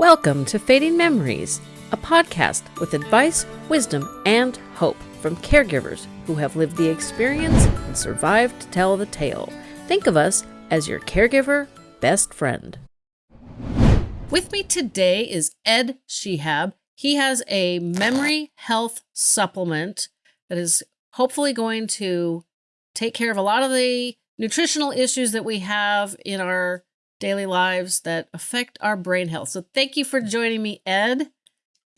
Welcome to Fading Memories, a podcast with advice, wisdom, and hope from caregivers who have lived the experience and survived to tell the tale. Think of us as your caregiver best friend. With me today is Ed Shehab. He has a memory health supplement that is hopefully going to take care of a lot of the nutritional issues that we have in our daily lives that affect our brain health. So thank you for joining me, Ed.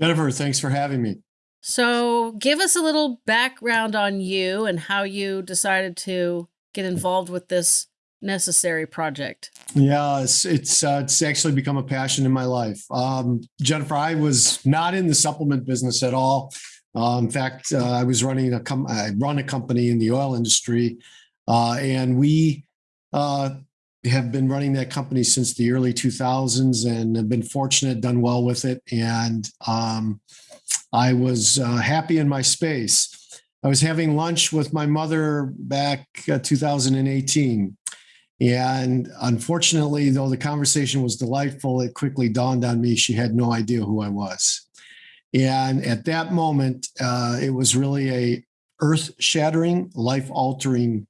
Jennifer, thanks for having me. So give us a little background on you and how you decided to get involved with this necessary project. Yeah, it's it's, uh, it's actually become a passion in my life. Um, Jennifer, I was not in the supplement business at all. Uh, in fact, uh, I was running a com- I run a company in the oil industry, uh, and we uh, have been running that company since the early 2000s and have been fortunate, done well with it. And um, I was uh, happy in my space. I was having lunch with my mother back uh, 2018. And unfortunately, though the conversation was delightful, it quickly dawned on me she had no idea who I was. And at that moment, uh, it was really a earth shattering, life altering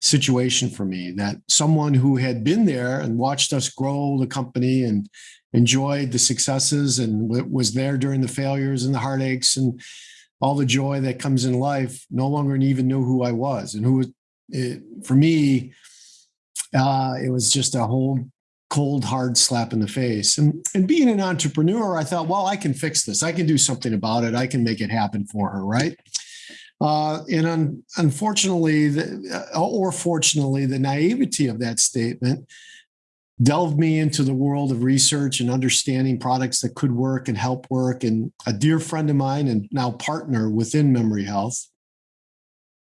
situation for me that someone who had been there and watched us grow the company and enjoyed the successes and was there during the failures and the heartaches and all the joy that comes in life no longer even knew who I was. And who was it, for me uh, it was just a whole cold hard slap in the face. And and being an entrepreneur I thought well I can fix this. I can do something about it. I can make it happen for her right uh, and un, unfortunately, the, uh, or fortunately, the naivety of that statement delved me into the world of research and understanding products that could work and help work. And a dear friend of mine and now partner within Memory Health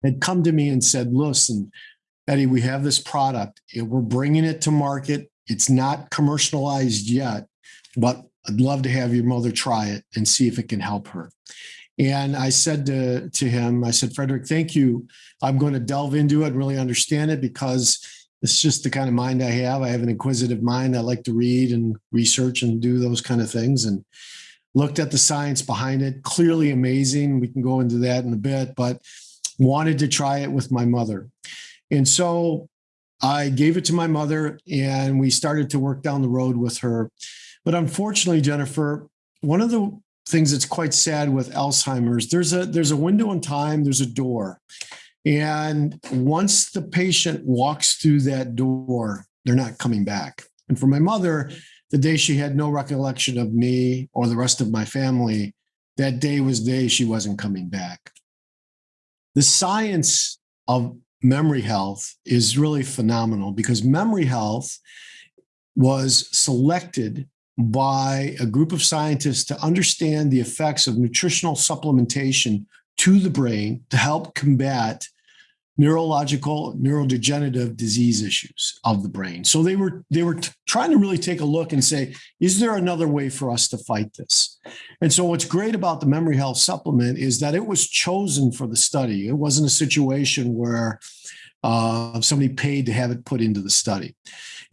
had come to me and said, listen, Eddie, we have this product. We're bringing it to market. It's not commercialized yet, but I'd love to have your mother try it and see if it can help her. And I said to, to him, I said, Frederick, thank you. I'm going to delve into it, and really understand it because it's just the kind of mind I have. I have an inquisitive mind. I like to read and research and do those kind of things. And looked at the science behind it, clearly amazing. We can go into that in a bit, but wanted to try it with my mother. And so I gave it to my mother and we started to work down the road with her. But unfortunately, Jennifer, one of the things that's quite sad with Alzheimer's. There's a there's a window in time, there's a door. And once the patient walks through that door, they're not coming back. And for my mother, the day she had no recollection of me or the rest of my family, that day was the day she wasn't coming back. The science of memory health is really phenomenal because memory health was selected by a group of scientists to understand the effects of nutritional supplementation to the brain to help combat neurological neurodegenerative disease issues of the brain. So they were they were trying to really take a look and say is there another way for us to fight this? And so what's great about the memory health supplement is that it was chosen for the study. It wasn't a situation where uh, somebody paid to have it put into the study.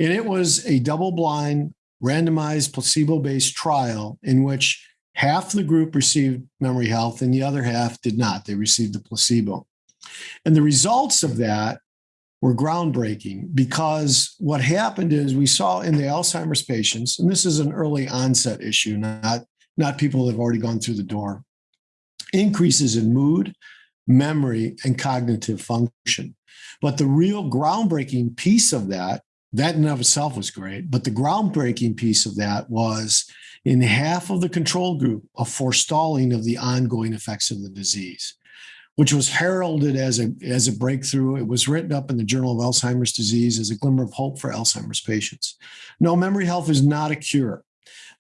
And it was a double blind randomized placebo-based trial in which half the group received memory health and the other half did not. They received the placebo. And the results of that were groundbreaking because what happened is we saw in the Alzheimer's patients, and this is an early onset issue, not, not people that have already gone through the door, increases in mood, memory, and cognitive function. But the real groundbreaking piece of that that in and of itself was great. But the groundbreaking piece of that was in half of the control group, a forestalling of the ongoing effects of the disease, which was heralded as a, as a breakthrough. It was written up in the Journal of Alzheimer's Disease as a glimmer of hope for Alzheimer's patients. No, memory health is not a cure,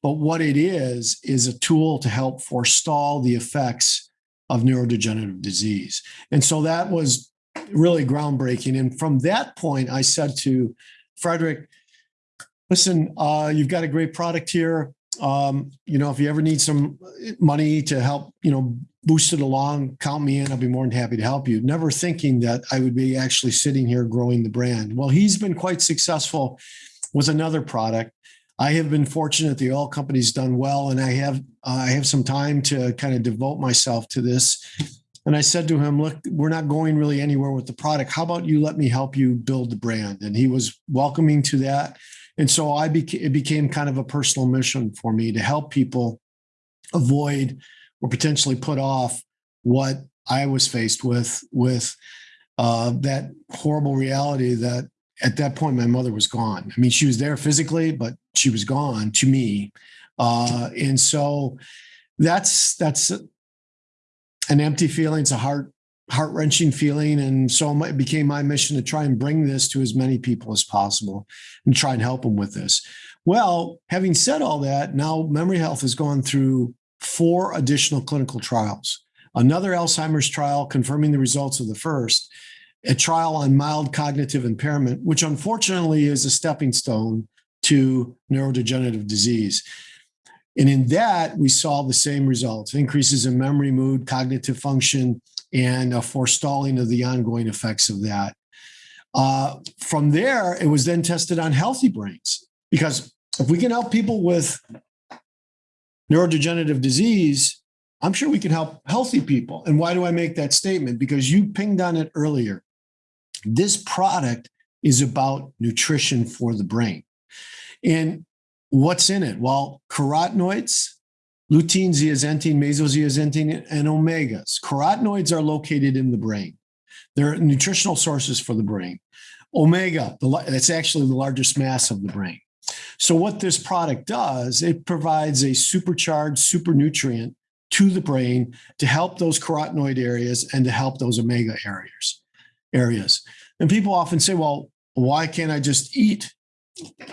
but what it is, is a tool to help forestall the effects of neurodegenerative disease. And so that was really groundbreaking. And from that point, I said to Frederick, listen, uh, you've got a great product here. Um, you know, if you ever need some money to help, you know, boost it along, count me in. I'll be more than happy to help you. Never thinking that I would be actually sitting here growing the brand. Well, he's been quite successful with another product. I have been fortunate. The oil company's done well, and I have uh, I have some time to kind of devote myself to this. And I said to him, "Look, we're not going really anywhere with the product. How about you let me help you build the brand?" And he was welcoming to that. And so I became it became kind of a personal mission for me to help people avoid or potentially put off what I was faced with with uh, that horrible reality that at that point my mother was gone. I mean, she was there physically, but she was gone to me, uh, and so that's that's an empty feeling. It's a heart heart wrenching feeling, and so it became my mission to try and bring this to as many people as possible and try and help them with this. Well, having said all that, now Memory Health has gone through four additional clinical trials. Another Alzheimer's trial confirming the results of the first, a trial on mild cognitive impairment, which unfortunately is a stepping stone to neurodegenerative disease. And in that, we saw the same results increases in memory, mood, cognitive function, and a forestalling of the ongoing effects of that. Uh, from there, it was then tested on healthy brains because if we can help people with neurodegenerative disease, I'm sure we can help healthy people. And why do I make that statement? Because you pinged on it earlier. This product is about nutrition for the brain. And what's in it? Well, carotenoids, lutein, zeaxanthin, meso-zeaxanthin, and omegas. Carotenoids are located in the brain. They're nutritional sources for the brain. Omega, that's actually the largest mass of the brain. So what this product does, it provides a supercharged super nutrient to the brain to help those carotenoid areas and to help those omega areas areas. And people often say, well, why can't I just eat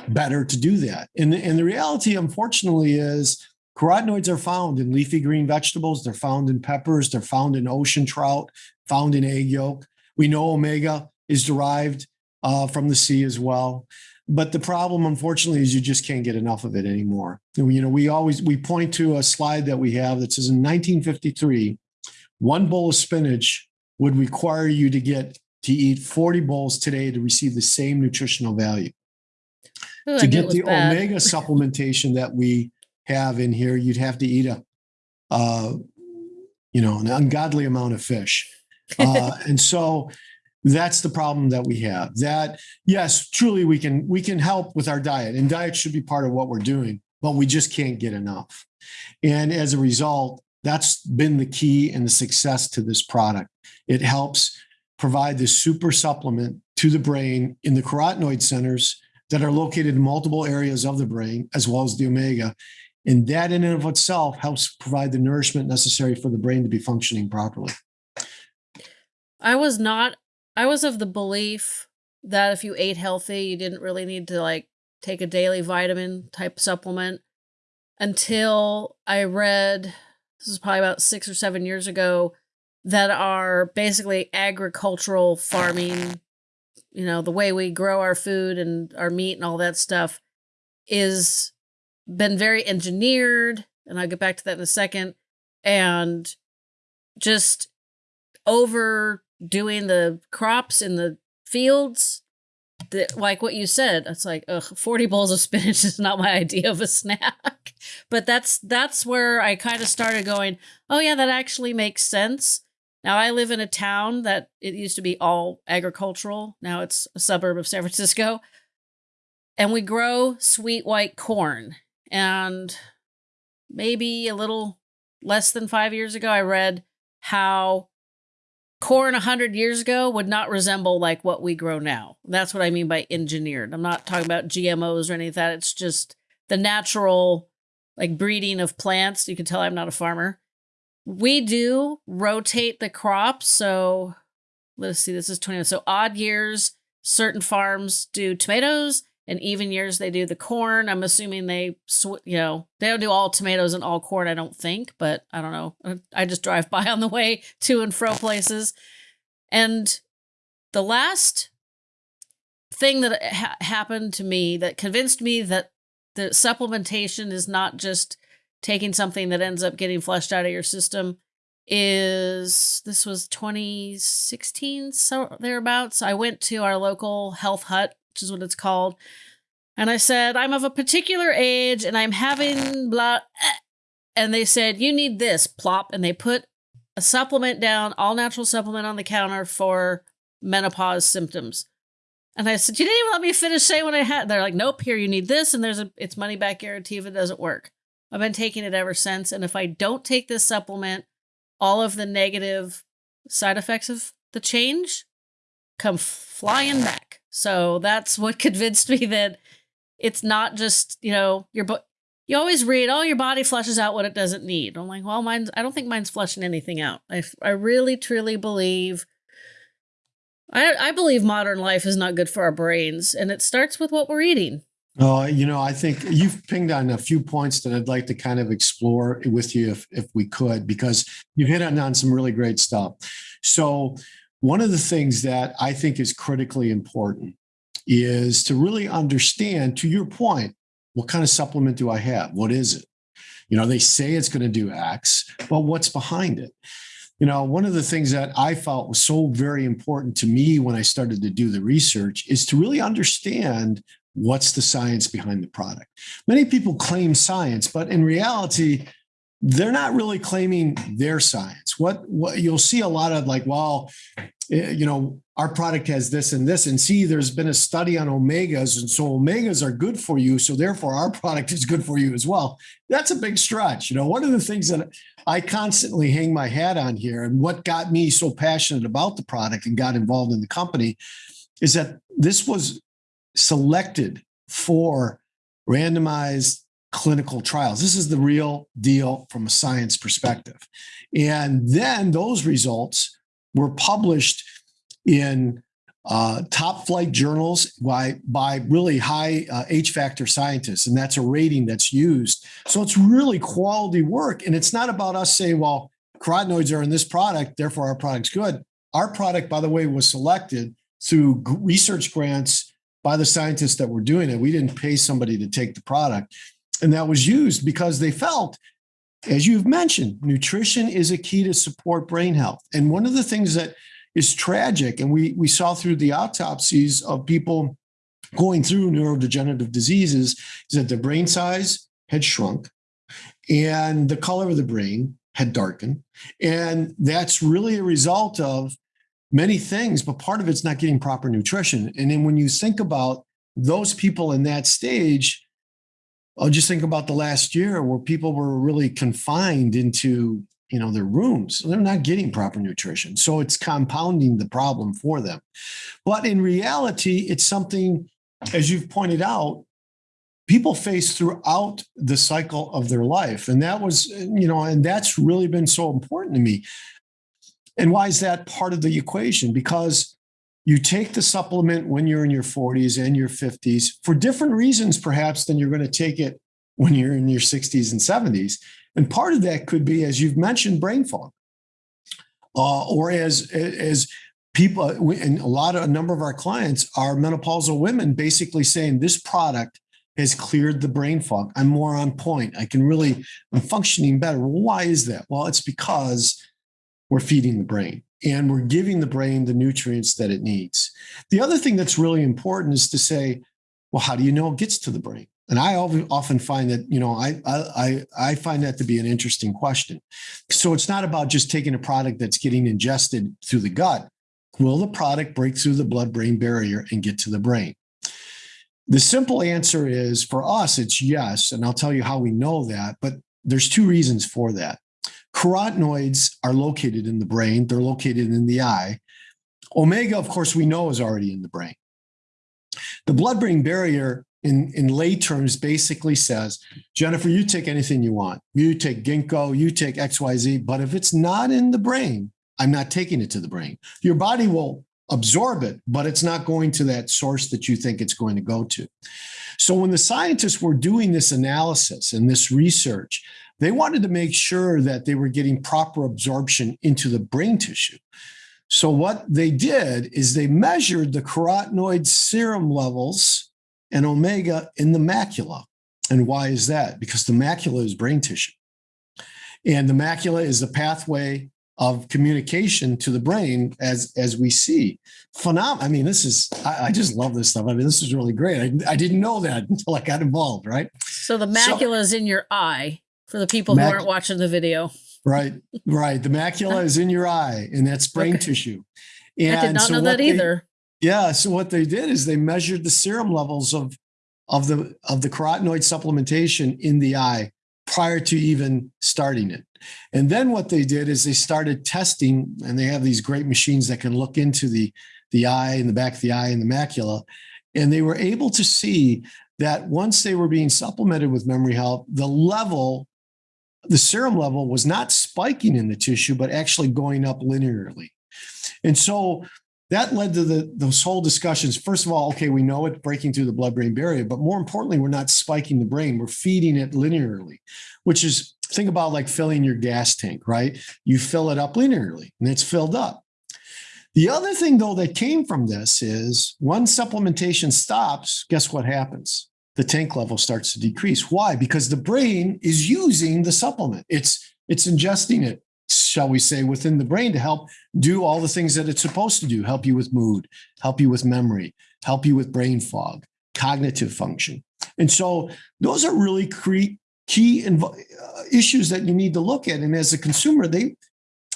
better to do that? And, and the reality, unfortunately, is carotenoids are found in leafy green vegetables. They're found in peppers. They're found in ocean trout, found in egg yolk. We know omega is derived uh, from the sea as well. But the problem, unfortunately, is you just can't get enough of it anymore. You know, we always we point to a slide that we have that says in 1953, one bowl of spinach would require you to get to eat 40 bowls today to receive the same nutritional value. Ooh, to get the bad. omega supplementation that we have in here, you'd have to eat a, uh, you know, an ungodly amount of fish. Uh, and so that's the problem that we have that yes truly we can we can help with our diet and diet should be part of what we're doing but we just can't get enough and as a result that's been the key and the success to this product it helps provide this super supplement to the brain in the carotenoid centers that are located in multiple areas of the brain as well as the omega. And that in and of itself helps provide the nourishment necessary for the brain to be functioning properly. I was not I was of the belief that if you ate healthy, you didn't really need to like take a daily vitamin type supplement until I read this is probably about 6 or 7 years ago that are basically agricultural farming, you know, the way we grow our food and our meat and all that stuff is been very engineered and I'll get back to that in a second and just over doing the crops in the fields like what you said it's like ugh, 40 bowls of spinach is not my idea of a snack. But that's that's where i kind of started going oh yeah that actually makes sense now i live in a town that it used to be all agricultural now it's a suburb of san francisco and we grow sweet white corn and maybe a little less than five years ago i read how corn 100 years ago would not resemble like what we grow now. That's what I mean by engineered. I'm not talking about GMOs or any of that. It's just the natural like breeding of plants. You can tell I'm not a farmer. We do rotate the crops. So let's see, this is 20. So odd years, certain farms do tomatoes and even years they do the corn. I'm assuming they, you know, they don't do all tomatoes and all corn, I don't think, but I don't know. Uh, I just drive by on the way to and fro places. And the last thing that ha happened to me that convinced me that the supplementation is not just taking something that ends up getting flushed out of your system is this was 2016 so thereabouts i went to our local health hut which is what it's called. And I said, I'm of a particular age and I'm having blah. And they said, You need this, plop. And they put a supplement down, all natural supplement on the counter for menopause symptoms. And I said, You didn't even let me finish saying what I had. They're like, Nope, here, you need this. And there's a it's money back guarantee if it doesn't work. I've been taking it ever since. And if I don't take this supplement, all of the negative side effects of the change come flying back. So that's what convinced me that it's not just, you know, your bo- you always read, oh, your body flushes out what it doesn't need. I'm like, well, mine's, I don't think mine's flushing anything out. I, I really, truly believe, I, I believe modern life is not good for our brains. And it starts with what we're eating. Oh, you know, I think you've pinged on a few points that I'd like to kind of explore with you if, if we could, because you've hit on, on some really great stuff. So, one of the things that I think is critically important is to really understand, to your point, what kind of supplement do I have? What is it? You know, they say it's going to do X, but what's behind it? You know, one of the things that I felt was so very important to me when I started to do the research is to really understand what's the science behind the product. Many people claim science, but in reality, they're not really claiming their science. What, what you'll see a lot of like, well, eh, you know, our product has this and this, and see, there's been a study on omegas, and so omegas are good for you, so therefore our product is good for you as well. That's a big stretch. You know, one of the things that I constantly hang my hat on here, and what got me so passionate about the product and got involved in the company, is that this was selected for randomized clinical trials. This is the real deal from a science perspective. And then those results were published in uh, top flight journals by, by really high uh, H factor scientists. And that's a rating that's used. So it's really quality work. And it's not about us saying, well, carotenoids are in this product, therefore our product's good. Our product, by the way, was selected through research grants by the scientists that were doing it. We didn't pay somebody to take the product. And that was used because they felt, as you've mentioned, nutrition is a key to support brain health. And one of the things that is tragic, and we, we saw through the autopsies of people going through neurodegenerative diseases, is that the brain size had shrunk and the color of the brain had darkened. And that's really a result of many things, but part of it's not getting proper nutrition. And then when you think about those people in that stage, I'll just think about the last year where people were really confined into you know their rooms. They're not getting proper nutrition. So it's compounding the problem for them. But in reality it's something as you've pointed out people face throughout the cycle of their life. And that was you know and that's really been so important to me and why is that part of the equation because you take the supplement when you're in your 40s and your 50s for different reasons, perhaps, than you're going to take it when you're in your 60s and 70s. And part of that could be, as you've mentioned, brain fog, uh, or as as people, and a lot of a number of our clients are menopausal women, basically saying this product has cleared the brain fog. I'm more on point. I can really, I'm functioning better. Well, why is that? Well, it's because we're feeding the brain and we're giving the brain the nutrients that it needs. The other thing that's really important is to say, well, how do you know it gets to the brain? And I often find that, you know, I, I, I find that to be an interesting question. So it's not about just taking a product that's getting ingested through the gut. Will the product break through the blood brain barrier and get to the brain? The simple answer is for us, it's yes. And I'll tell you how we know that, but there's two reasons for that. Carotenoids are located in the brain, they're located in the eye. Omega, of course, we know is already in the brain. The blood brain barrier, in, in lay terms, basically says, Jennifer, you take anything you want. You take ginkgo, you take XYZ, but if it's not in the brain, I'm not taking it to the brain. Your body will absorb it, but it's not going to that source that you think it's going to go to. So when the scientists were doing this analysis and this research, they wanted to make sure that they were getting proper absorption into the brain tissue. So what they did is they measured the carotenoid serum levels and omega in the macula. And why is that? Because the macula is brain tissue. And the macula is the pathway of communication to the brain as as we see. Phenom. I mean, this is I, I just love this stuff. I mean, this is really great. I, I didn't know that until I got involved. Right. So the macula is in your eye for the people mac- who aren't watching the video. Right. Right. The macula is in your eye, and that's brain okay. tissue. And I did not so know that they, either. Yeah. So what they did is they measured the serum levels of of the of the carotenoid supplementation in the eye prior to even starting it. And then what they did is they started testing, and they have these great machines that can look into the, the eye and the back of the eye and the macula. And they were able to see that once they were being supplemented with memory health, the level, the serum level was not spiking in the tissue, but actually going up linearly. And so that led to the those whole discussions. First of all, okay, we know it's breaking through the blood-brain barrier, but more importantly, we're not spiking the brain. We're feeding it linearly, which is think about like filling your gas tank, right? You fill it up linearly and it's filled up. The other thing though that came from this is when supplementation stops, guess what happens? The tank level starts to decrease. Why? Because the brain is using the supplement. It's it's ingesting it shall we say, within the brain to help do all the things that it's supposed to do help you with mood, help you with memory, help you with brain fog, cognitive function. And so those are really key uh, issues that you need to look at. And as a consumer, they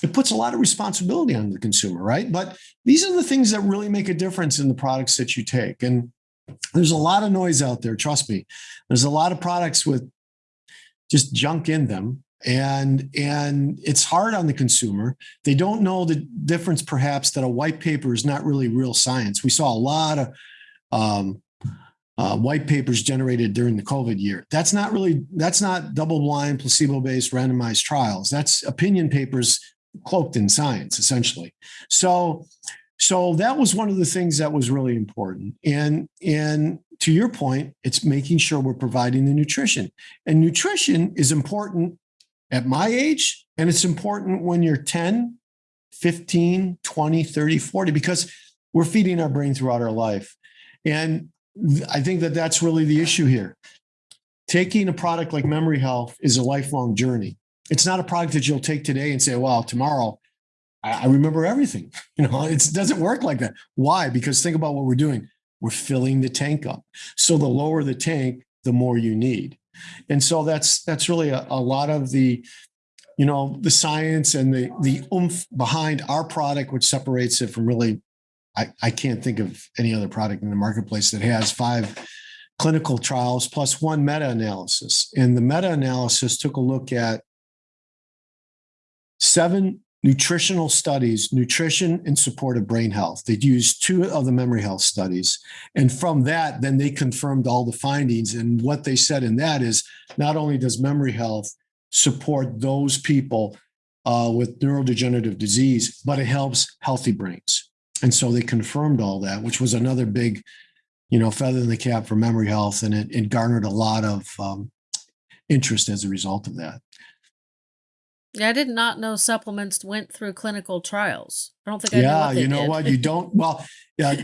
it puts a lot of responsibility on the consumer, right? But these are the things that really make a difference in the products that you take. And there's a lot of noise out there, trust me. There's a lot of products with just junk in them and and it's hard on the consumer. They don't know the difference perhaps that a white paper is not really real science. We saw a lot of um, uh, white papers generated during the covid year. That's not really that's not double blind placebo based randomized trials. That's opinion papers cloaked in science essentially. So so that was one of the things that was really important and and to your point it's making sure we're providing the nutrition and nutrition is important at my age. And it's important when you're 10, 15, 20, 30, 40, because we're feeding our brain throughout our life. And I think that that's really the issue here. Taking a product like Memory Health is a lifelong journey. It's not a product that you'll take today and say, well, tomorrow I, remember everything. You know, it doesn't work like that. Why? Because think about what we're doing. We're filling the tank up. So the lower the tank, the more you need. And so that's that's really a, a lot of the you know the science and the the oomph behind our product, which separates it from really I, I can't think of any other product in the marketplace that has five clinical trials plus one meta-analysis. And the meta-analysis took a look at seven nutritional studies, nutrition in support of brain health. They used two of the memory health studies. And from that, then they confirmed all the findings. And what they said in that is not only does memory health support those people uh, with neurodegenerative disease, but it helps healthy brains. And so they confirmed all that, which was another big, you know, feather in the cap for memory health. And it, it garnered a lot of um, interest as a result of that. Yeah, I did not know supplements went through clinical trials. I don't think I yeah, you know did. what you don't. Well, yeah,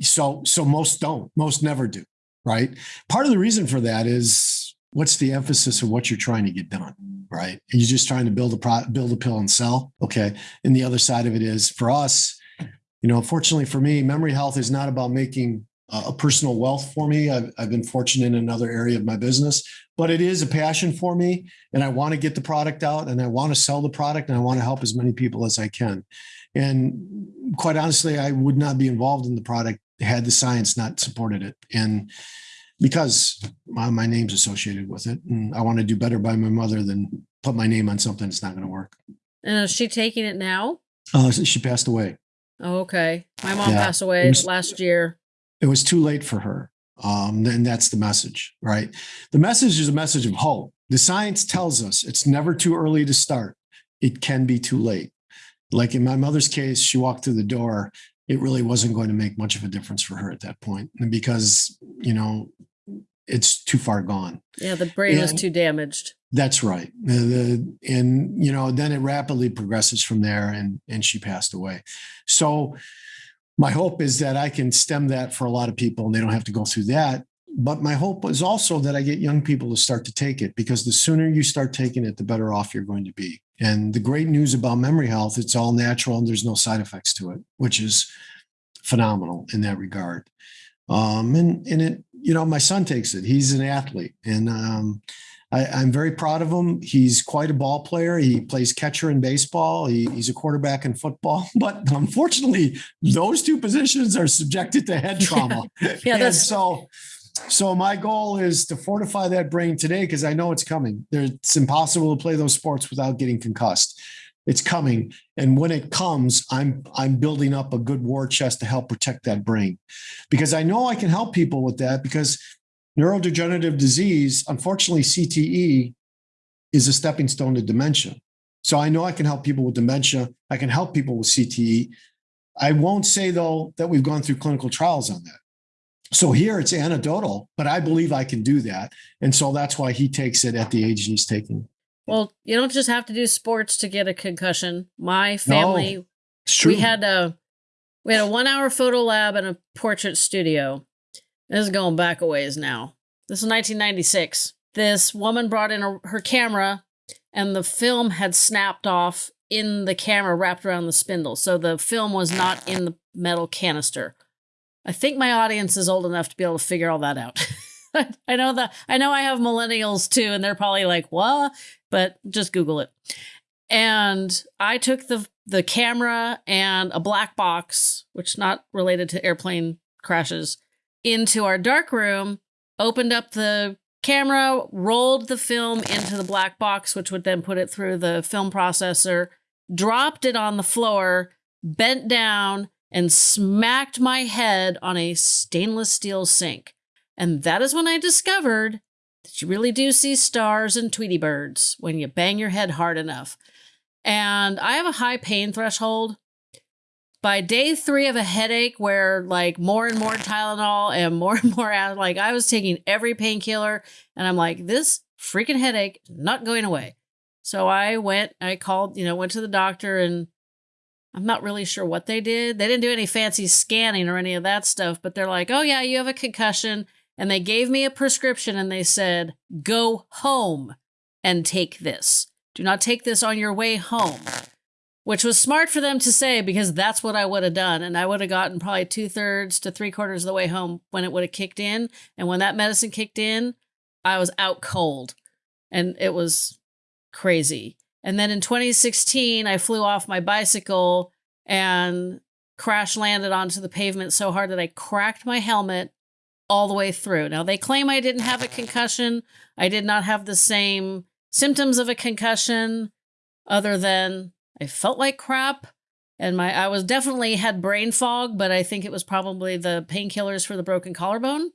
so so most don't. Most never do. Right. Part of the reason for that is what's the emphasis of what you're trying to get done. Right. Are you just trying to build a pro, build a pill and sell? Okay. And the other side of it is for us, you know, fortunately for me, memory health is not about making a personal wealth for me. I've, I've been fortunate in another area of my business, but it is a passion for me. And I want to get the product out and I want to sell the product and I want to help as many people as I can. And quite honestly, I would not be involved in the product had the science not supported it. And because my, my name's associated with it, and I want to do better by my mother than put my name on something that's not going to work. And is she taking it now? Uh, she passed away. Oh, okay. My mom yeah. passed away last year it was too late for her. Um, and that's the message, right? The message is a message of hope. The science tells us it's never too early to start. It can be too late. Like in my mother's case, she walked through the door. It really wasn't going to make much of a difference for her at that point, because you know it's too far gone. Yeah, the brain and, was too damaged. That's right. And you know, then it rapidly progresses from there, and and she passed away. So my hope is that I can stem that for a lot of people and they don't have to go through that. But my hope is also that I get young people to start to take it because the sooner you start taking it, the better off you're going to be. And the great news about memory health, it's all natural and there's no side effects to it, which is phenomenal in that regard. Um, and and it, you know, my son takes it. He's an athlete, and um, I, am very proud of him. He's quite a ball player. He plays catcher in baseball. He, he's a quarterback in football. But unfortunately, those two positions are subjected to head trauma. Yeah, yeah that's so. So my goal is to fortify that brain today because I know it's coming. It's impossible to play those sports without getting concussed. It's coming, and when it comes, I'm I'm building up a good war chest to help protect that brain, because I know I can help people with that. Because neurodegenerative disease, unfortunately, CTE is a stepping stone to dementia. So I know I can help people with dementia. I can help people with CTE. I won't say though that we've gone through clinical trials on that. So here it's anecdotal, but I believe I can do that. And so that's why he takes it at the age he's taking. Well, you don't just have to do sports to get a concussion. My family, no, we had a we had a one hour photo lab and a portrait studio. This is going back a ways now. This is 1996. This woman brought in a, her camera, and the film had snapped off in the camera wrapped around the spindle. So the film was not in the metal canister. I think my audience is old enough to be able to figure all that out. I know that I know I have millennials too, and they're probably like, "What?" But just Google it. And I took the the camera and a black box, which not related to airplane crashes, into our dark room. Opened up the camera, rolled the film into the black box, which would then put it through the film processor. Dropped it on the floor, bent down, and smacked my head on a stainless steel sink. And that is when I discovered that you really do see stars and Tweety birds when you bang your head hard enough. And I have a high pain threshold. By day three of a headache, where like more and more Tylenol and more and more, like I was taking every painkiller, and I'm like, this freaking headache not going away. So I went, I called, you know, went to the doctor, and I'm not really sure what they did. They didn't do any fancy scanning or any of that stuff, but they're like, oh, yeah, you have a concussion. And they gave me a prescription and they said, go home and take this. Do not take this on your way home. Which was smart for them to say because that's what I would have done. And I would have gotten probably two thirds to three quarters of the way home when it would have kicked in. And when that medicine kicked in, I was out cold. And it was crazy. And then in 2016, I flew off my bicycle and crash landed onto the pavement so hard that I cracked my helmet all the way through. Now, they claim I didn't have a concussion. I did not have the same symptoms of a concussion other than I felt like crap and my I was definitely had brain fog, but I think it was probably the painkillers for the broken collarbone.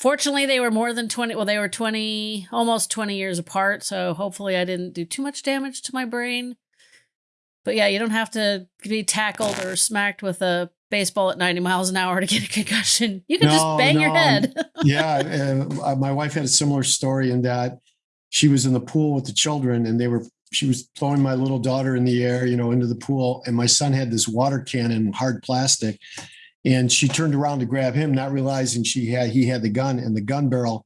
Fortunately, they were more than 20. Well, they were 20, almost 20 years apart. So hopefully I didn't do too much damage to my brain. But yeah, you don't have to be tackled or smacked with a baseball at 90 miles an hour to get a concussion. You can no, just bang no. your head. yeah. Uh, my wife had a similar story in that she was in the pool with the children and they were, she was throwing my little daughter in the air, you know, into the pool. And my son had this water cannon, hard plastic and she turned around to grab him, not realizing she had he had the gun, and the gun barrel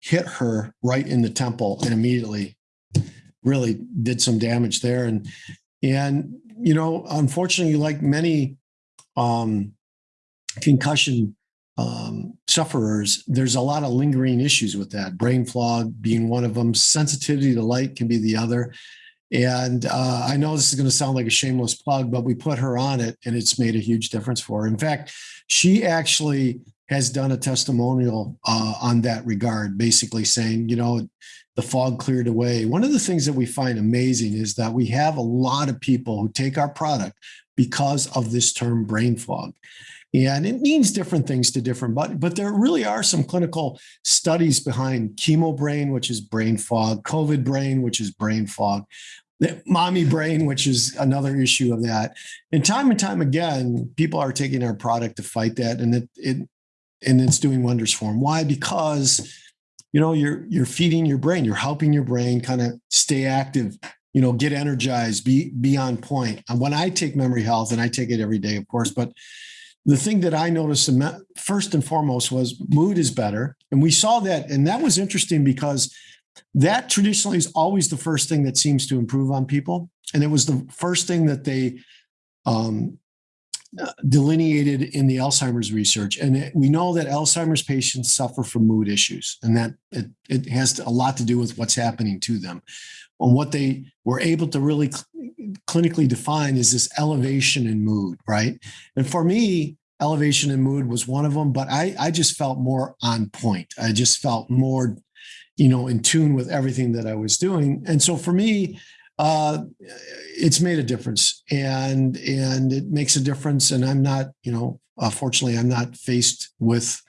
hit her right in the temple, and immediately really did some damage there. And and you know, unfortunately, like many um, concussion um, sufferers, there's a lot of lingering issues with that. Brain fog being one of them. Sensitivity to light can be the other. And uh, I know this is going to sound like a shameless plug, but we put her on it and it's made a huge difference for her. In fact, she actually has done a testimonial uh, on that regard, basically saying, you know, the fog cleared away. One of the things that we find amazing is that we have a lot of people who take our product because of this term brain fog. And it means different things to different, but but there really are some clinical studies behind chemo brain, which is brain fog, COVID brain, which is brain fog, mommy brain, which is another issue of that. And time and time again, people are taking our product to fight that, and it, it and it's doing wonders for them. Why? Because you know you're you're feeding your brain, you're helping your brain kind of stay active, you know, get energized, be be on point. And when I take memory health, and I take it every day, of course, but the thing that I noticed first and foremost was mood is better. And we saw that. And that was interesting because that traditionally is always the first thing that seems to improve on people. And it was the first thing that they um, delineated in the Alzheimer's research. And it, we know that Alzheimer's patients suffer from mood issues, and that it, it has a lot to do with what's happening to them. And what they were able to really cl- clinically define is this elevation in mood, right? And for me, elevation in mood was one of them, but I, I just felt more on point. I just felt more, you know, in tune with everything that I was doing. And so for me, uh, it's made a difference and and it makes a difference and i'm not you know uh, fortunately i'm not faced with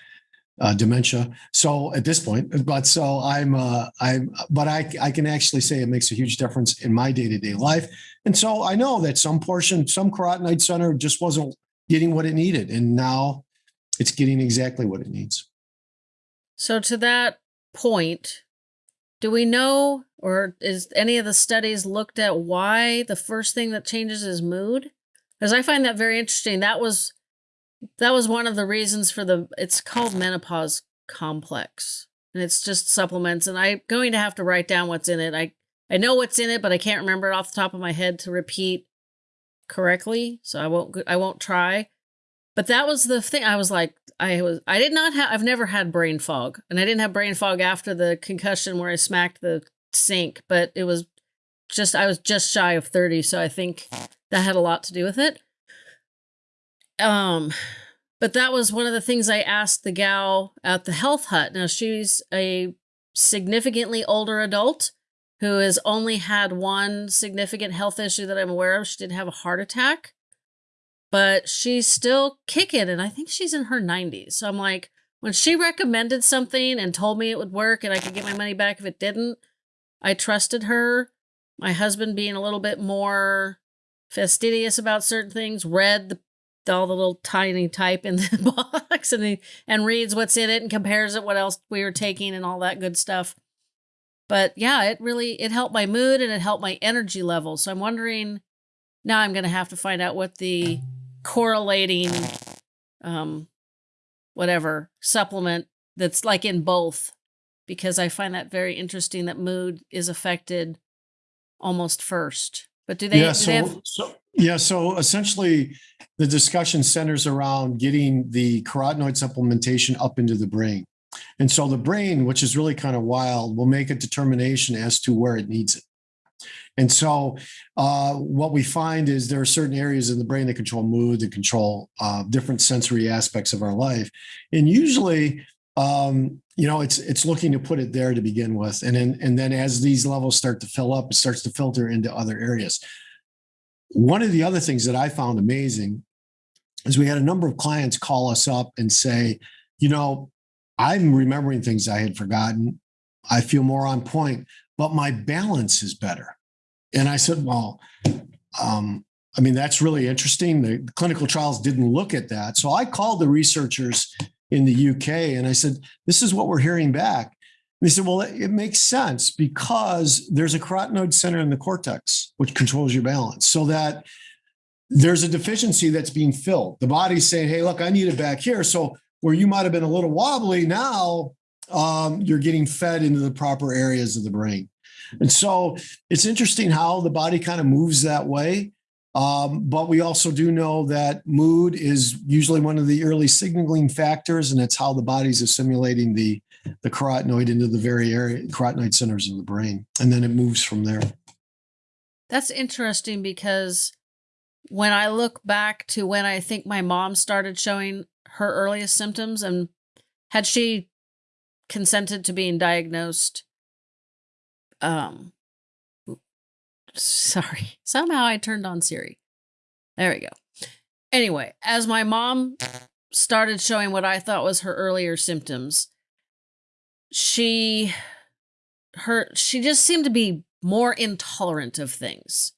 uh, dementia so at this point but so i'm uh i'm but i i can actually say it makes a huge difference in my day-to-day life and so i know that some portion some carotenoid center just wasn't getting what it needed and now it's getting exactly what it needs so to that point do we know, or is any of the studies looked at why the first thing that changes is mood? Because I find that very interesting. That was that was one of the reasons for the. It's called menopause complex, and it's just supplements. And I'm going to have to write down what's in it. I I know what's in it, but I can't remember it off the top of my head to repeat correctly. So I won't. I won't try. But that was the thing. I was like, I was I did not have I've never had brain fog. And I didn't have brain fog after the concussion where I smacked the sink, but it was just I was just shy of 30, so I think that had a lot to do with it. Um but that was one of the things I asked the gal at the health hut. Now she's a significantly older adult who has only had one significant health issue that I'm aware of. She did have a heart attack but she's still kicking and I think she's in her 90s. So I'm like, when she recommended something and told me it would work and I could get my money back if it didn't, I trusted her. My husband being a little bit more fastidious about certain things, read the, all the little tiny type in the box and he, and reads what's in it and compares it what else we were taking and all that good stuff. But yeah, it really it helped my mood and it helped my energy level. So I'm wondering now I'm going to have to find out what the correlating um whatever supplement that's like in both because I find that very interesting that mood is affected almost first. But do they, yeah, so, they have, so yeah, so essentially the discussion centers around getting the carotenoid supplementation up into the brain. And so the brain, which is really kind of wild, will make a determination as to where it needs it. And so, uh, what we find is there are certain areas in the brain that control mood, that control uh, different sensory aspects of our life, and usually, um, you know, it's it's looking to put it there to begin with, and then and then as these levels start to fill up, it starts to filter into other areas. One of the other things that I found amazing is we had a number of clients call us up and say, you know, I'm remembering things I had forgotten. I feel more on point, but my balance is better. And I said, well, um, I mean, that's really interesting. The clinical trials didn't look at that. So I called the researchers in the UK and I said, this is what we're hearing back. And they said, well, it, it makes sense because there's a carotenoid center in the cortex, which controls your balance, so that there's a deficiency that's being filled. The body's saying, hey, look, I need it back here. So where you might have been a little wobbly, now um, you're getting fed into the proper areas of the brain. And so it's interesting how the body kind of moves that way. Um, but we also do know that mood is usually one of the early signaling factors, and it's how the body's assimilating the the carotenoid into the very area carotenoid centers of the brain, and then it moves from there. That's interesting because when I look back to when I think my mom started showing her earliest symptoms, and had she consented to being diagnosed um sorry. Somehow i turned on siri. There we go. Anyway as my mom started showing what i thought was her earlier symptoms she her she just seemed to be more intolerant of things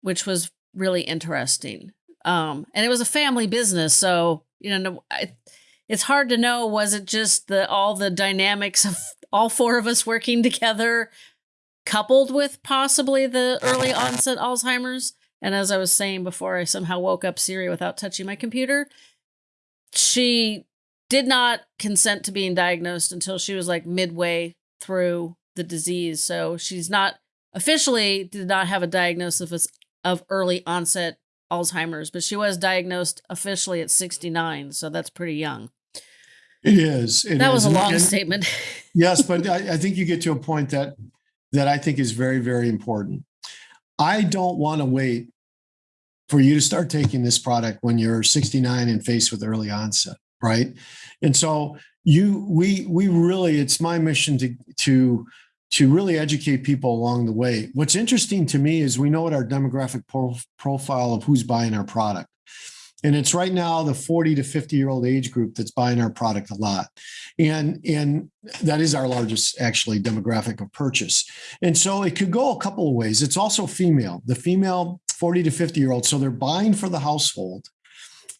which was really interesting. Um and it was a family business so you know I, it's hard to know was it just the all the dynamics of all four of us working together coupled with possibly the early onset Alzheimer's. And as I was saying before, I somehow woke up Siri without touching my computer. She did not consent to being diagnosed until she was like midway through the disease. So she's not officially did not have a diagnosis of, of early onset Alzheimer's, but she was diagnosed officially at 69. So that's pretty young. It is. It that is. was a long and- statement. yes, but I, I think you get to a point that that I think is very, very important. I don't want to wait for you to start taking this product when you're 69 and faced with early onset, right? And so you we we really it's my mission to to to really educate people along the way. What's interesting to me is we know what our demographic pro- profile of who's buying our product. And it's right now the 40 to 50 year old age group that's buying our product a lot. And, and that is our largest actually demographic of purchase. And so it could go a couple of ways. It's also female, the female 40 to 50 year old. So they're buying for the household,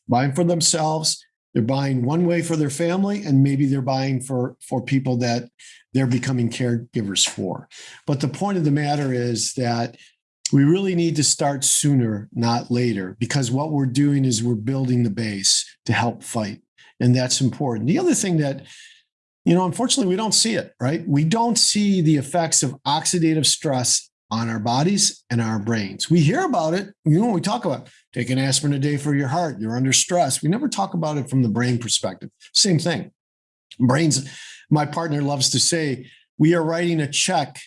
buying for themselves. They're buying one way for their family, and maybe they're buying for, for people that they're becoming caregivers for. But the point of the matter is that we really need to start sooner, not later, because what we're doing is we're building the base to help fight. And that's important. The other thing that, you know, unfortunately, we don't see it, right? We don't see the effects of oxidative stress on our bodies and our brains. We hear about it, you know, we talk about take an aspirin a day for your heart, you're under stress. We never talk about it from the brain perspective. Same thing. Brains, my partner loves to say, we are writing a check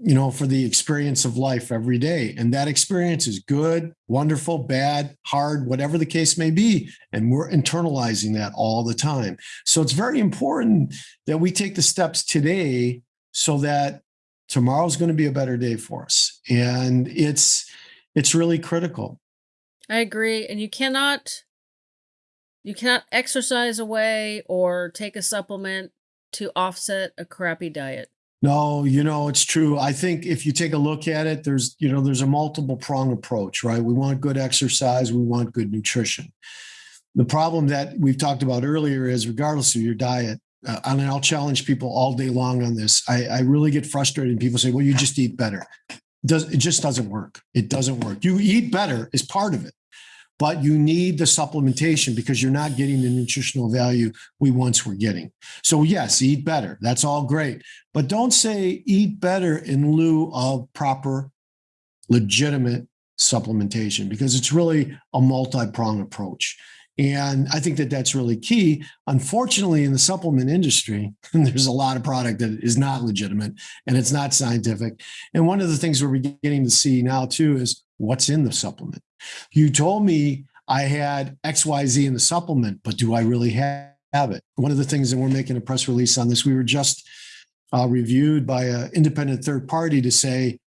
you know, for the experience of life every day. And that experience is good, wonderful, bad, hard, whatever the case may be. And we're internalizing that all the time. So it's very important that we take the steps today so that tomorrow's going to be a better day for us. And it's it's really critical. I agree. And you cannot you cannot exercise away or take a supplement to offset a crappy diet. No, you know, it's true. I think if you take a look at it, there's, you know, there's a multiple prong approach, right? We want good exercise, we want good nutrition. The problem that we've talked about earlier is regardless of your diet, uh, and I'll challenge people all day long on this. I, I really get frustrated. when People say, well, you just eat better. Does it just doesn't work. It doesn't work. You eat better is part of it but you need the supplementation because you're not getting the nutritional value we once were getting. So, yes, eat better. That's all great. But don't say eat better in lieu of proper, legitimate supplementation because it's really a multi pronged approach. And I think that that's really key. Unfortunately, in the supplement industry, there's a lot of product that is not legitimate and it's not scientific. And one of the things we're beginning to see now, too, is what's in the supplement. You told me I had XYZ in the supplement, but do I really have it? One of the things that we're making a press release on this, we were just uh, reviewed by an independent third party to say,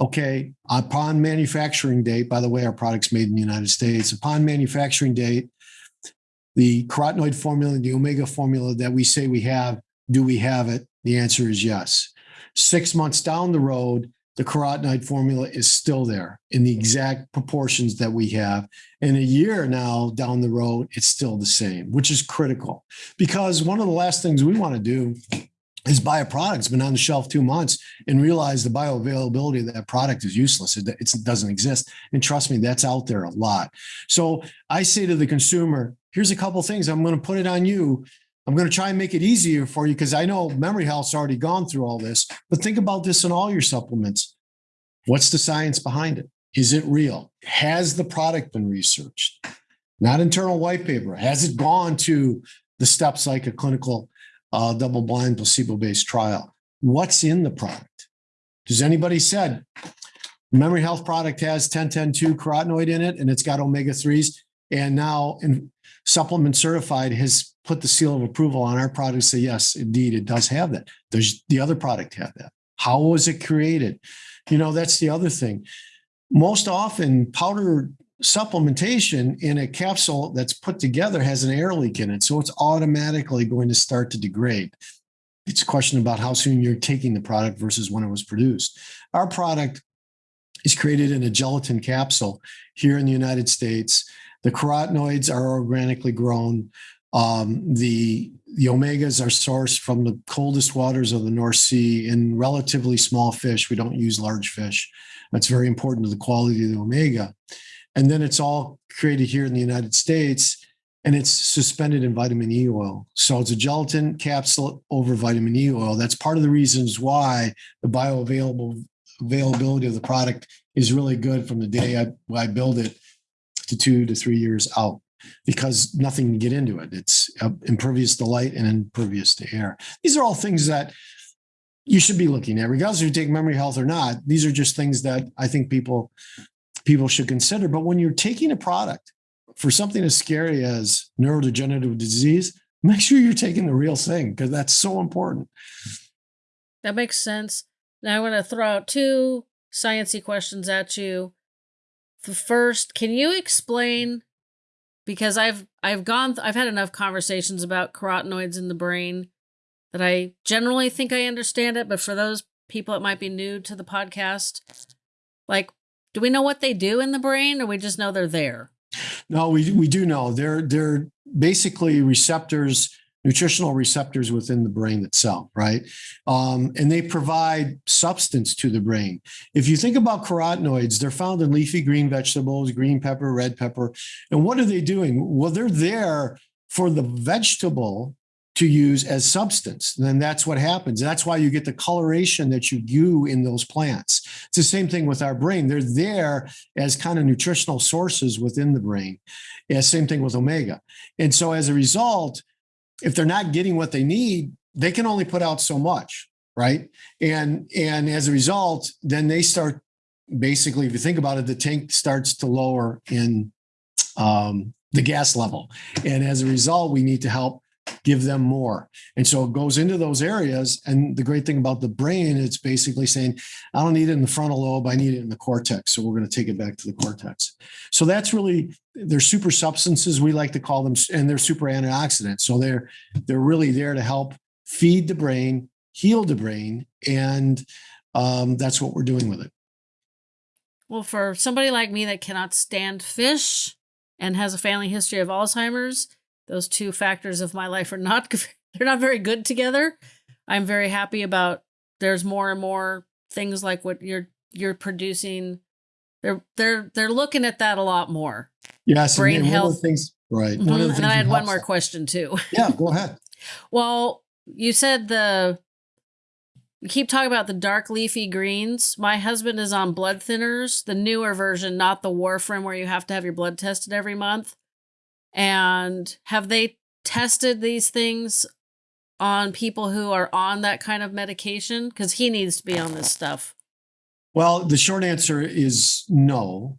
okay, upon manufacturing date, by the way, our product's made in the United States, upon manufacturing date, the carotenoid formula, the omega formula that we say we have, do we have it? The answer is yes. Six months down the road, the carotenoid formula is still there in the exact proportions that we have. And a year now down the road, it's still the same, which is critical because one of the last things we want to do is buy a product that's been on the shelf two months and realize the bioavailability of that product is useless. It, it doesn't exist. And trust me, that's out there a lot. So I say to the consumer, here's a couple things. I'm going to put it on you. I'm going to try and make it easier for you because I know Memory Health's already gone through all this. But think about this in all your supplements. What's the science behind it? Is it real? Has the product been researched? Not internal white paper. Has it gone to the steps like a clinical uh, double blind placebo based trial? What's in the product? Does anybody said Memory Health product has 1010 carotenoid in it and it's got omega 3s and now in supplement certified has put the seal of approval on our product say yes indeed it does have that does the other product have that how was it created you know that's the other thing most often powder supplementation in a capsule that's put together has an air leak in it so it's automatically going to start to degrade it's a question about how soon you're taking the product versus when it was produced our product is created in a gelatin capsule here in the united states the carotenoids are organically grown. Um, the the omegas are sourced from the coldest waters of the North Sea in relatively small fish. We don't use large fish. That's very important to the quality of the omega. And then it's all created here in the United States and it's suspended in vitamin E oil. So it's a gelatin capsule over vitamin E oil. That's part of the reasons why the bioavailable availability of the product is really good from the day I, I build it to two to three years out because nothing can get into it. It's uh, impervious to light and impervious to air. These are all things that you should be looking at, regardless if you take memory health or not. These are just things that I think people people should consider. But when you're taking a product for something as scary as neurodegenerative disease, make sure you're taking the real thing because that's so important. That makes sense. Now I'm going to throw out two sciency questions at you. The First, can you explain because I've I've gone I've had enough conversations about carotenoids in the brain that I generally think I understand it, but for those people that might be new to the podcast, like do we know what they do in the brain or we just know they're there? No, we we do know. They're they're basically receptors nutritional receptors within the brain itself, right? Um, and they provide substance to the brain. If you think about carotenoids, they're found in leafy green vegetables, green pepper, red pepper. And what are they doing? Well, they're there for the vegetable to use as substance. And then that's what happens. That's why you get the coloration that you do in those plants. It's the same thing with our brain. They're there as kind of nutritional sources within the brain. Yeah, same thing with omega. And so as a result, if they're not getting what they need, they can only put out so much, right? And and as a result, then they start basically, if you think about it, the tank starts to lower in um, the gas level, and as a result, we need to help give them more. And so it goes into those areas. And the great thing about the brain, it's basically saying, I don't need it in the frontal lobe, I need it in the cortex. So we're going to take it back to the cortex. So that's really they're super substances, we like to call them, and they're super antioxidants. So they're they're really there to help feed the brain, heal the brain, and um, that's what we're doing with it. Well, for somebody like me that cannot stand fish and has a family history of Alzheimer's, those two factors of my life are not they're not very good together. I'm very happy about there's more and more things like what you're you're producing. They're they're they're looking at that a lot more. Yes, brain health things. Right. Mm-hmm. One and I had one more that. question too. Yeah, go ahead. well, you said the you keep talking about the dark leafy greens. My husband is on blood thinners, the newer version, not the warfarin where you have to have your blood tested every month. And have they tested these things on people who are on that kind of medication? Because he needs to be on this stuff. Well, the short answer is no.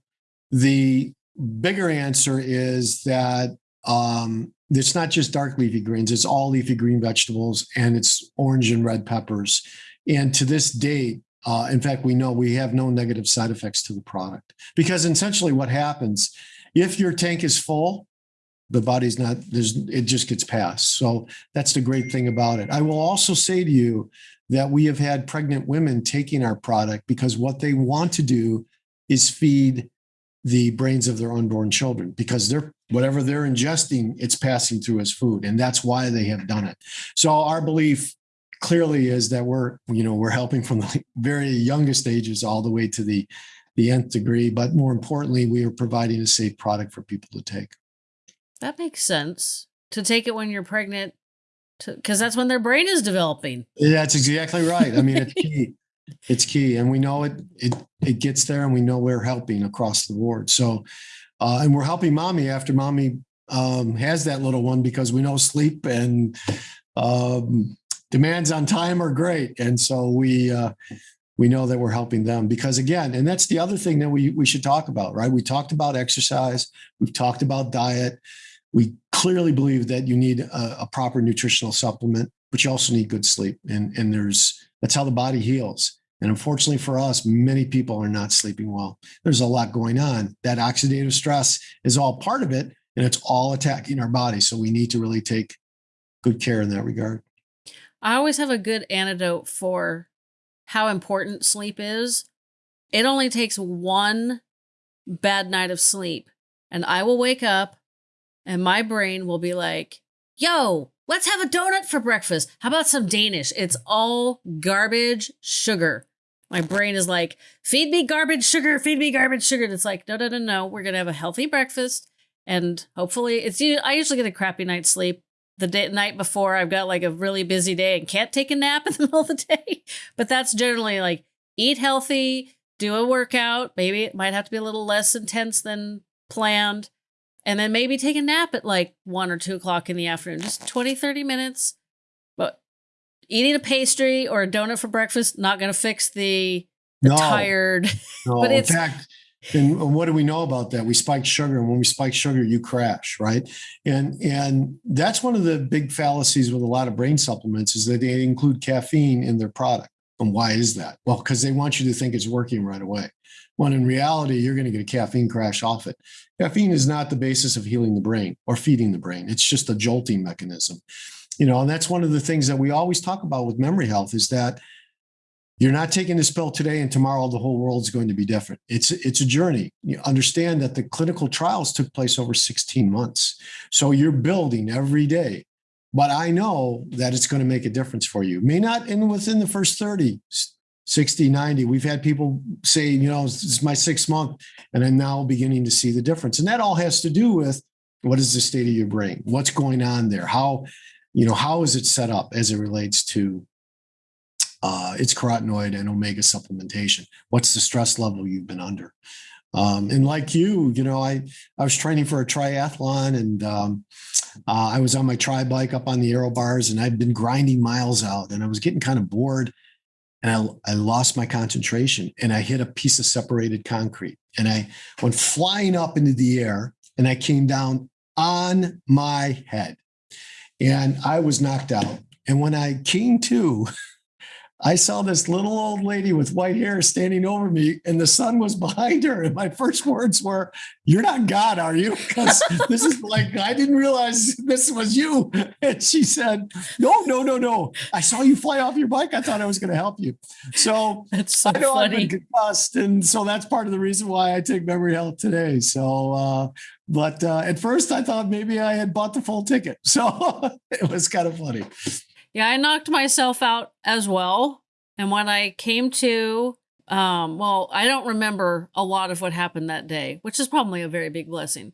The bigger answer is that um, it's not just dark leafy greens, it's all leafy green vegetables and it's orange and red peppers. And to this date, uh, in fact, we know we have no negative side effects to the product because essentially what happens if your tank is full, the body's not there's it just gets passed. So that's the great thing about it. I will also say to you that we have had pregnant women taking our product because what they want to do is feed the brains of their unborn children because they're whatever they're ingesting it's passing through as food and that's why they have done it. So our belief clearly is that we're you know we're helping from the very youngest ages all the way to the the nth degree but more importantly we are providing a safe product for people to take that makes sense. To take it when you're pregnant, because that's when their brain is developing. Yeah, that's exactly right. I mean, it's key. it's key, and we know it. It it gets there, and we know we're helping across the board. So, uh, and we're helping mommy after mommy um, has that little one because we know sleep and um, demands on time are great, and so we. Uh, we know that we're helping them because again and that's the other thing that we we should talk about right we talked about exercise we've talked about diet we clearly believe that you need a, a, proper nutritional supplement, but you also need good sleep. And, and there's that's how the body heals. And unfortunately for us, many people are not sleeping well. There's a lot going on. That oxidative stress is all part of it, and it's all attacking our body. So we need to really take good care in that regard. I always have a good antidote for how important sleep is. It only takes one bad night of sleep, and I will wake up and my brain will be like, yo, let's have a donut for breakfast. How about some Danish? It's all garbage sugar. My brain is like, feed me garbage sugar, feed me garbage sugar. And it's like, no, no, no, no. We're going to have a healthy breakfast And hopefully, it's I usually get a crappy night's sleep the day, night before. I've got like a really busy day and can't take a nap in the middle of the day. But that's generally like eat healthy, do a workout. Maybe it might have to be a little less intense than planned. And then maybe take a nap at like one or two o'clock in the afternoon, just 20, 30 minutes. But eating a pastry or a donut for breakfast, not going to fix the, the no. tired. No. but it's, in fact, and what do we know about that? We spike sugar, and when we spike sugar, you crash, right? And and that's one of the big fallacies with a lot of brain supplements is that they include caffeine in their product. And why is that? Well, because they want you to think it's working right away. When in reality, you're going to get a caffeine crash off it. Caffeine is not the basis of healing the brain or feeding the brain. It's just a jolting mechanism. You know, and that's one of the things that we always talk about with memory health is that you're not taking this pill today and tomorrow the whole world is going to be different. It's it's a journey. You understand that the clinical trials took place over 16 months. So you're building every day. But I know that it's going to make a difference for you. May not in within the first 30, 60, 90. We've had people say, you know, this is my sixth month, and I'm now beginning to see the difference. And that all has to do with what is the state of your brain? What's going on there? How, you know, how is it set up as it relates to uh, its carotenoid and omega supplementation. What's the stress level you've been under? Um, and like you, you know, I I was training for a triathlon, and um, uh, I was on my tri bike up on the aero bars, and I'd been grinding miles out, and I was getting kind of bored, and I I lost my concentration, and I hit a piece of separated concrete, and I went flying up into the air, and I came down on my head, and I was knocked out. And when I came to, I saw this little old lady with white hair standing over me, and the sun was behind her. And my first words were, You're not God, are you? Because this is like, I didn't realize this was you. And she said, No, no, no, no. I saw you fly off your bike. I thought I was going to help you. So that's so I know funny. I've been concussed. And so that's part of the reason why I take memory health today. So, uh, but uh, at first I thought maybe I had bought the full ticket. So it was kind of funny. Yeah, I knocked myself out as well. And when I came to, um, well, I don't remember a lot of what happened that day, which is probably a very big blessing.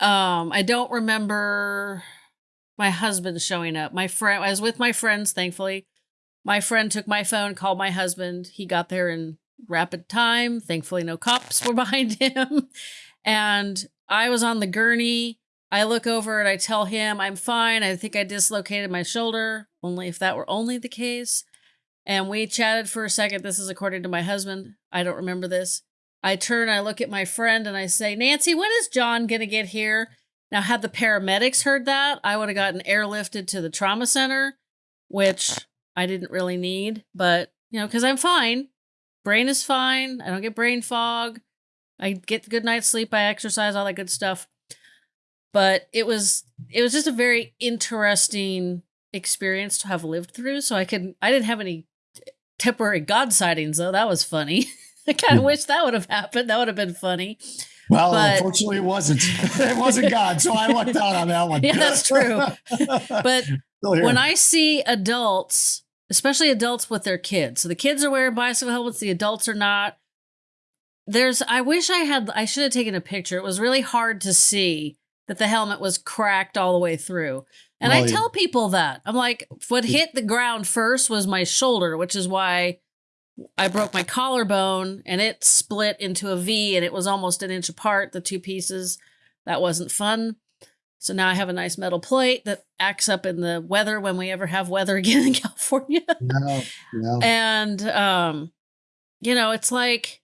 Um, I don't remember my husband showing up. My friend, I was with my friends, thankfully. My friend took my phone, called my husband. He got there in rapid time. Thankfully, no cops were behind him. And I was on the gurney I look over and I tell him I'm fine. I think I dislocated my shoulder, only if that were only the case. And we chatted for a second. This is according to my husband. I don't remember this. I turn, I look at my friend, and I say, Nancy, when is John going to get here? Now, had the paramedics heard that, I would have gotten airlifted to the trauma center, which I didn't really need, but, you know, because I'm fine. Brain is fine. I don't get brain fog. I get good night's sleep. I exercise, all that good stuff but it was it was just a very interesting experience to have lived through. So i could i didn't have any temporary god sightings though. That was funny. I kind of hmm. wish that would have happened. That would have been funny. Well but, unfortunately it wasn't. It wasn't god so i lucked out on that one. Yeah that's true. But when i see adults especially adults with their kids so the kids are wearing bicycle helmets the adults are not there's i wish i had i should have taken a picture. It was really hard to see that the helmet was cracked all the way through. And well, I tell people that. I'm like, what hit the ground first was my shoulder, which is why I broke my collarbone and it split into a V and it was almost an inch apart, the two pieces. That wasn't fun. So now I have a nice metal plate that acts up in the weather when we ever have weather again in California. No, no. And um, you know, it's like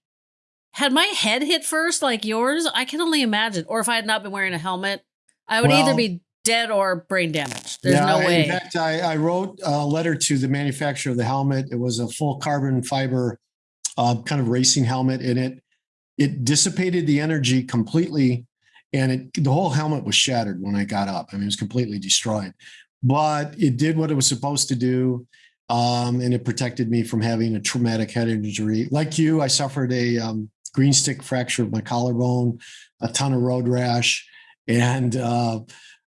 had my head hit first like yours, I can only imagine. Or if I had not been wearing a helmet, I would well, either be dead or brain damaged. There's yeah, no way. In fact, I, I, wrote a letter to the manufacturer of the helmet. It was a full carbon fiber uh, kind of racing helmet, and it it dissipated the energy completely, and it the whole helmet was shattered when I got up. I mean, it was completely destroyed, but it did what it was supposed to do. Um, and it protected me from having a traumatic head injury. Like you, I suffered a um, green stick fracture of my collarbone, a ton of road rash, and uh,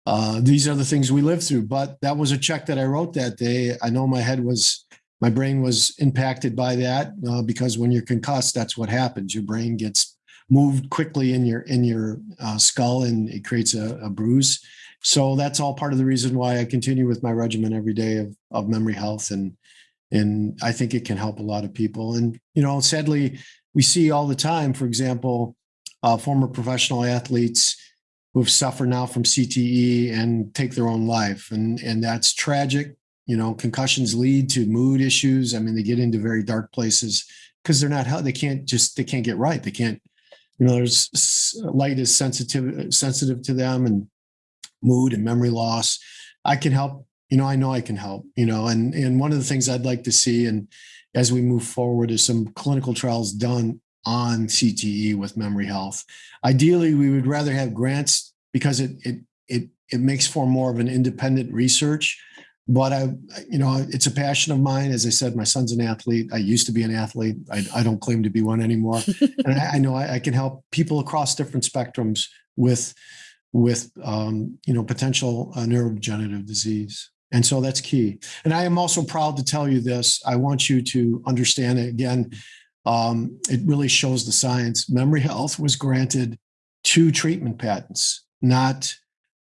uh, these are the things we live through. But that was a check that I wrote that day. I know my head was, my brain was impacted by that uh, because when you're concussed, that's what happens. Your brain gets moved quickly in your in your uh, skull and it creates a, a, bruise. So that's all part of the reason why I continue with my regimen every day of, of memory health and and I think it can help a lot of people. And you know, sadly, we see all the time, for example, uh, former professional athletes who've suffered now from CTE and take their own life, and and that's tragic. You know, concussions lead to mood issues. I mean, they get into very dark places because they're not they can't just they can't get right. They can't. You know, there's light is sensitive sensitive to them, and mood and memory loss. I can help you know, I know I can help, you know, and, and one of the things I'd like to see and as we move forward is some clinical trials done on CTE with memory health. Ideally, we would rather have grants because it, it, it, it makes for more of an independent research. But I, you know, it's a passion of mine. As I said, my son's an athlete. I used to be an athlete. I, I don't claim to be one anymore. and I, I know I, I can help people across different spectrums with, with um, you know, potential uh, neurodegenerative disease. And so that's key. And I am also proud to tell you this. I want you to understand it again. Um, it really shows the science. Memory health was granted two treatment patents, not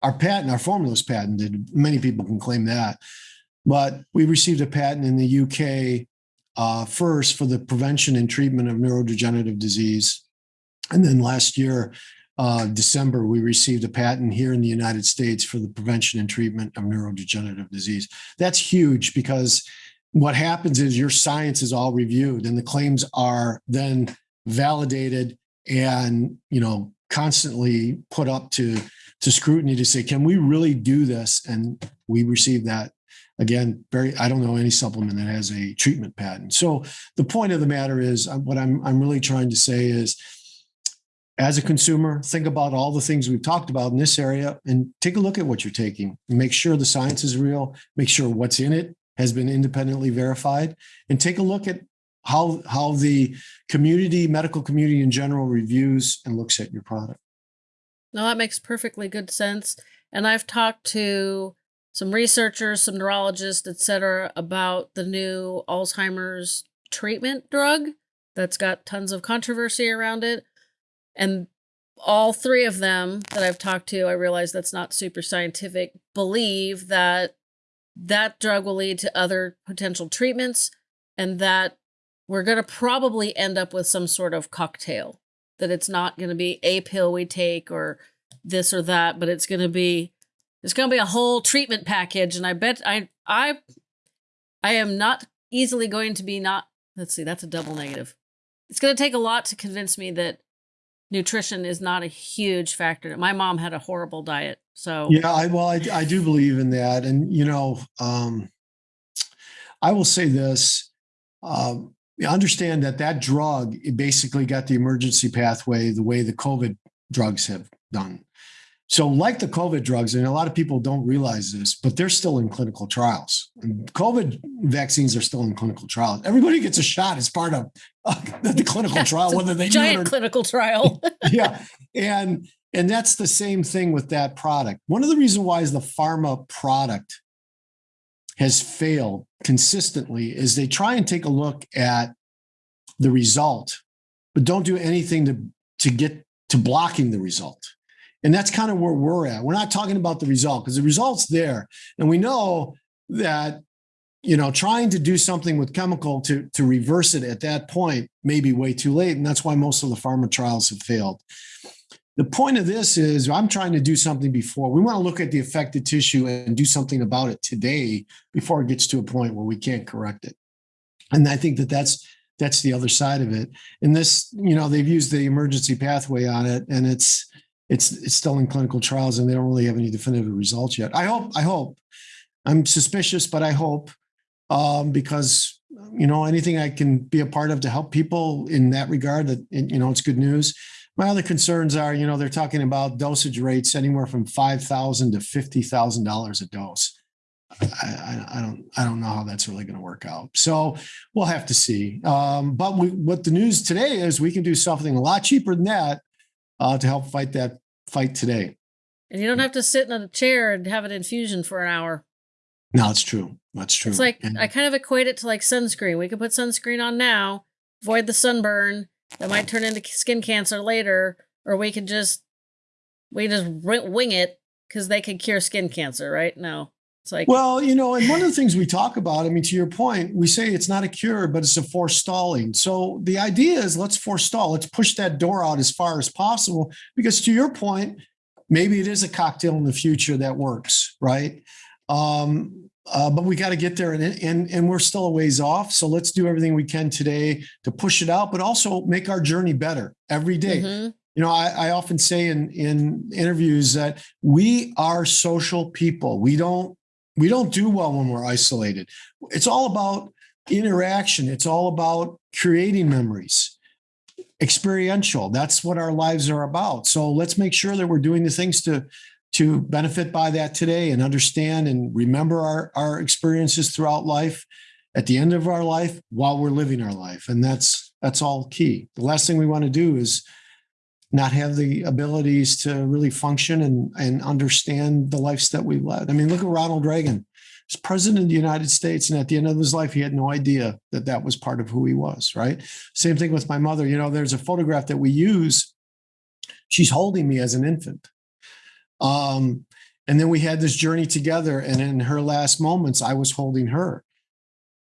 our patent, our formula is patented. Many people can claim that. But we received a patent in the UK uh, first for the prevention and treatment of neurodegenerative disease. And then last year, uh, December, we received a patent here in the United States for the prevention and treatment of neurodegenerative disease. That's huge because what happens is your science is all reviewed and the claims are then validated and you know constantly put up to to scrutiny to say can we really do this? And we received that. Again very i don't know any supplement that has a treatment patent. So the point of the matter is uh, what i'm i'm really trying to say is as a consumer, think about all the things we've talked about in this area and take a look at what you're taking. Make sure the science is real, make sure what's in it has been independently verified, and take a look at how, how the community, medical community in general reviews and looks at your product. No, that makes perfectly good sense. And I've talked to some researchers, some neurologists, et cetera, about the new Alzheimer's treatment drug that's got tons of controversy around it. And all three of them that I've talked to, I realize that's not super scientific, believe that that drug will lead to other potential treatments and that we're going to probably end up with some sort of cocktail that it's not going to be a pill we take or this or that but it's going to be it's going to be a whole treatment package. And i bet i i i am not easily going to be not let's see that's a double negative. It's going to take a lot to convince me that nutrition is not a huge factor. My mom had a horrible diet. So yeah, I, well, I, I do believe in that. And, you know, um, I will say this, um, understand that that drug, it basically got the emergency pathway the way the COVID drugs have done. So, like the COVID drugs, and a lot of people don't realize this, but they're still in clinical trials. COVID vaccines are still in clinical trials. Everybody gets a shot as part of uh, the clinical yeah, trial, whether they giant clinical trial. yeah, and and that's the same thing with that product. One of the reasons why is the pharma product has failed consistently is they try and take a look at the result, but don't do anything to to get to blocking the result. And that's kind of where we're at. We're not talking about the result because the result's there. And we know that, you know, trying to do something with chemical to, to reverse it at that point may be way too late. And that's why most of the pharma trials have failed. The point of this is I'm trying to do something before. We want to look at the affected tissue and do something about it today before it gets to a point where we can't correct it. And I think that that's that's the other side of it. And this, you know, they've used the emergency pathway on it, and it's it's it's still in clinical trials and they don't really have any definitive results yet. I hope, I hope. I'm suspicious, but I hope um, because you know anything I can be a part of to help people in that regard. That you know, it's good news. My other concerns are, you know, they're talking about dosage rates anywhere from five thousand to fifty thousand dollars a dose. I, I, don't I don't know how that's really going to work out. So we'll have to see. Um, but we, what the news today is, we can do something a lot cheaper than that uh, to help fight that fight today. And you don't have to sit in a chair and have an infusion for an hour. No, it's true. That's true. It's like and, I kind of equate it to like sunscreen. We can put sunscreen on now, avoid the sunburn, that might turn into skin cancer later, or we can just we just wing it because they can cure skin cancer, right? No, it's like well, you know, and one of the things we talk about, I mean, to your point, we say it's not a cure, but it's a forestalling. So the idea is let's forestall, let's push that door out as far as possible, because to your point, maybe it is a cocktail in the future that works, right? Um, uh, but we got to get there and, and and we're still a ways off so let's do everything we can today to push it out but also make our journey better every day. Mm-hmm. you know I, I often say in in interviews that we are social people we don't we don't do well when we're isolated. It's all about interaction. It's all about creating memories. Experiential that's what our lives are about. So let's make sure that we're doing the things to to benefit by that today and understand and remember our, our experiences throughout life at the end of our life while we're living our life. And that's that's all key. The last thing we want to do is not have the abilities to really function and and understand the lives that we led i mean look at ronald reagan he's president of the united states and at the end of his life he had no idea that that was part of who he was right same thing with my mother you know there's a photograph that we use she's holding me as an infant um, and then we had this journey together. And in her last moments, I was holding her.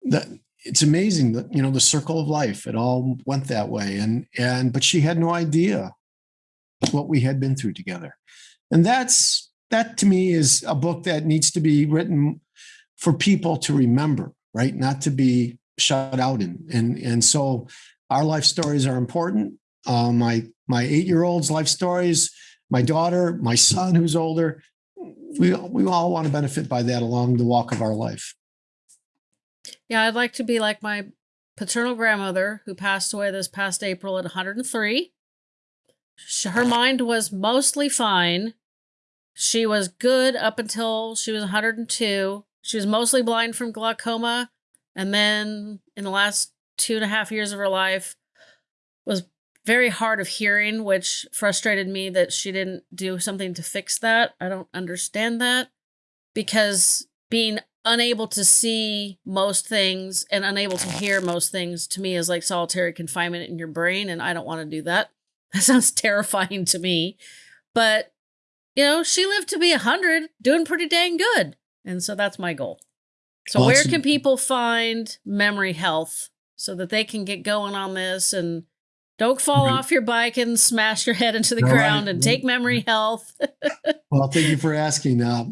That it's amazing that you know the circle of life. It all went that way. And and but she had no idea what we had been through together. And that's that to me is a book that needs to be written for people to remember, right? Not to be shut out in. And and so our life stories are important. Uh, my my eight year old's life stories my daughter, my son who's older, we we all want to benefit by that along the walk of our life. Yeah, I'd like to be like my paternal grandmother who passed away this past April at 103. Her mind was mostly fine. She was good up until she was 102. She was mostly blind from glaucoma. And then in the last two and a half years of her life, was very hard of hearing, which frustrated me that she didn't do something to fix that. I don't understand that because being unable to see most things and unable to hear most things to me is like solitary confinement in your brain, and I don't want to do that. That sounds terrifying to me. But, you know, she lived to be 100, doing pretty dang good. And so that's my goal. So, where can people find memory health so that they can get going on this and don't fall right. off your bike and smash your head into the All ground right. and take memory health. well, thank you for asking. Uh,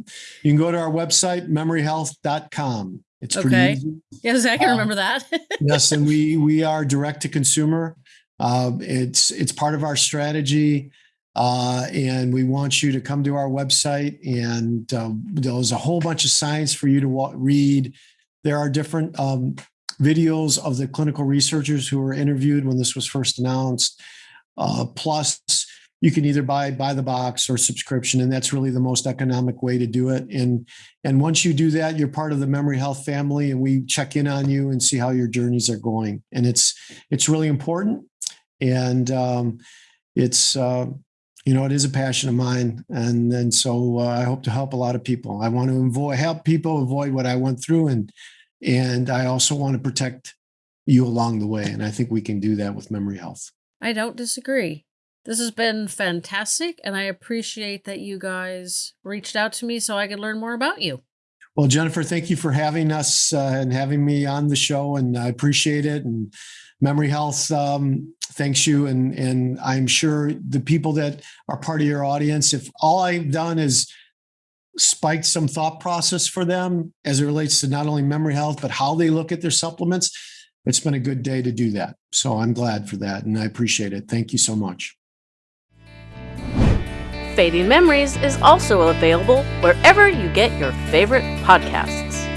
you can go to our website, memoryhealth.com. It's okay. pretty easy. Yes, I can uh, remember that. yes, and we we are direct to consumer. Uh, it's it's part of our strategy. Uh, and we want you to come to our website and uh, there's a whole bunch of science for you to read there are different um, videos of the clinical researchers who were interviewed when this was first announced. Uh, plus, you can either buy buy the box or subscription, and that's really the most economic way to do it. And and once you do that, you're part of the Memory Health family, and we check in on you and see how your journeys are going. And it's it's really important, and um, it's. Uh, you know, it is a passion of mine, and and so uh, I hope to help a lot of people. I want to avoid help people avoid what I went through, and and I also want to protect you along the way. And I think we can do that with memory health. I don't disagree. This has been fantastic. And I appreciate that you guys reached out to me so I could learn more about you. Well, Jennifer, thank you for having us uh, and having me on the show. And I appreciate it. And Memory Health um, thanks you. And, and I'm sure the people that are part of your audience, if all I've done is spiked some thought process for them as it relates to not only memory health, but how they look at their supplements. It's been a good day to do that. So I'm glad for that and I appreciate it. Thank you so much. Fading Memories is also available wherever you get your favorite podcasts.